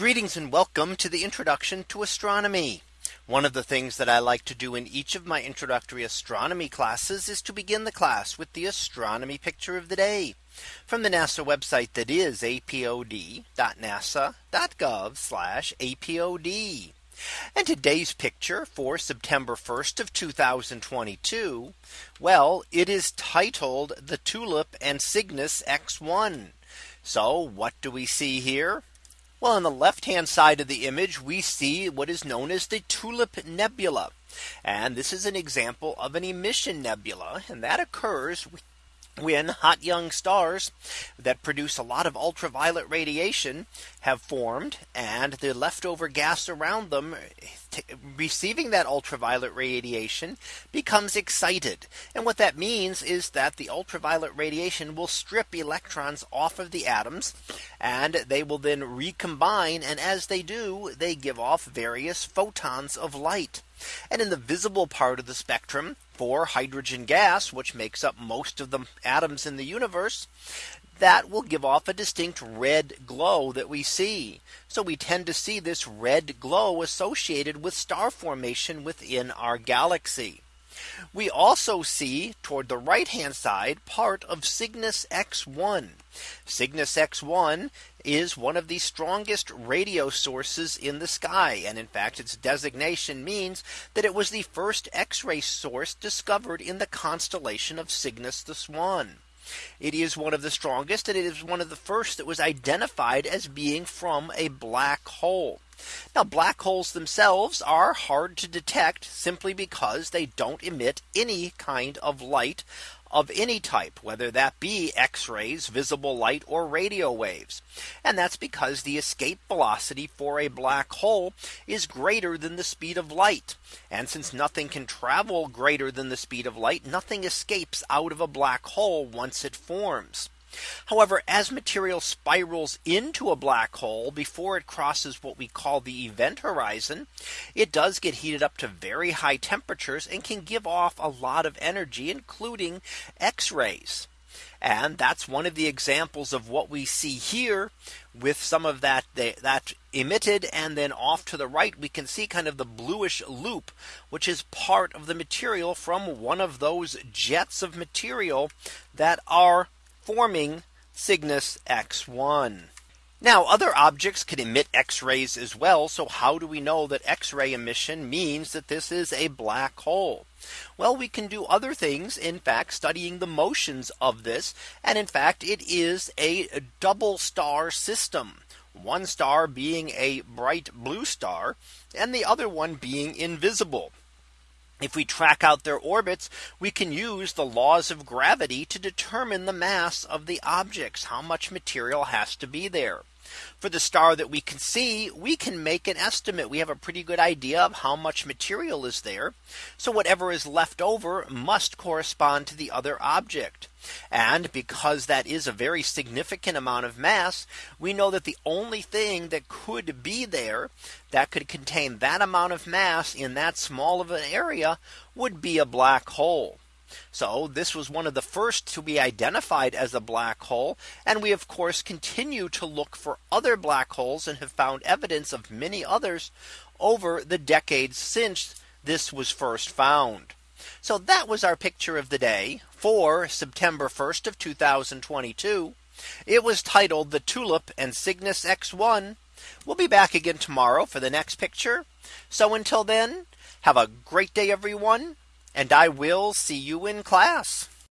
Greetings and welcome to the introduction to astronomy. One of the things that I like to do in each of my introductory astronomy classes is to begin the class with the astronomy picture of the day from the NASA website that is apod.nasa.gov apod. And today's picture for September 1st of 2022. Well, it is titled the Tulip and Cygnus X1. So what do we see here? Well, on the left hand side of the image, we see what is known as the Tulip Nebula. And this is an example of an emission nebula. And that occurs when hot young stars that produce a lot of ultraviolet radiation have formed and the leftover gas around them receiving that ultraviolet radiation becomes excited. And what that means is that the ultraviolet radiation will strip electrons off of the atoms and they will then recombine. And as they do, they give off various photons of light. And in the visible part of the spectrum for hydrogen gas, which makes up most of the atoms in the universe, that will give off a distinct red glow that we see. So we tend to see this red glow associated with star formation within our galaxy. We also see toward the right hand side part of Cygnus X1. Cygnus X1 is one of the strongest radio sources in the sky. And in fact, its designation means that it was the first X-ray source discovered in the constellation of Cygnus the Swan. It is one of the strongest and it is one of the first that was identified as being from a black hole. Now black holes themselves are hard to detect simply because they don't emit any kind of light of any type, whether that be X rays, visible light or radio waves. And that's because the escape velocity for a black hole is greater than the speed of light. And since nothing can travel greater than the speed of light, nothing escapes out of a black hole once it forms. However, as material spirals into a black hole before it crosses what we call the event horizon, it does get heated up to very high temperatures and can give off a lot of energy, including X rays. And that's one of the examples of what we see here with some of that that emitted and then off to the right we can see kind of the bluish loop which is part of the material from one of those jets of material that are forming Cygnus X1. Now other objects can emit X rays as well. So how do we know that X ray emission means that this is a black hole? Well, we can do other things, in fact, studying the motions of this. And in fact, it is a double star system. One star being a bright blue star and the other one being invisible. If we track out their orbits, we can use the laws of gravity to determine the mass of the objects, how much material has to be there. For the star that we can see, we can make an estimate. We have a pretty good idea of how much material is there. So whatever is left over must correspond to the other object. And because that is a very significant amount of mass, we know that the only thing that could be there that could contain that amount of mass in that small of an area would be a black hole. So this was one of the first to be identified as a black hole. And we of course continue to look for other black holes and have found evidence of many others over the decades since this was first found. So that was our picture of the day for September 1st of 2022. It was titled the Tulip and Cygnus X1. We'll be back again tomorrow for the next picture. So until then, have a great day, everyone and I will see you in class.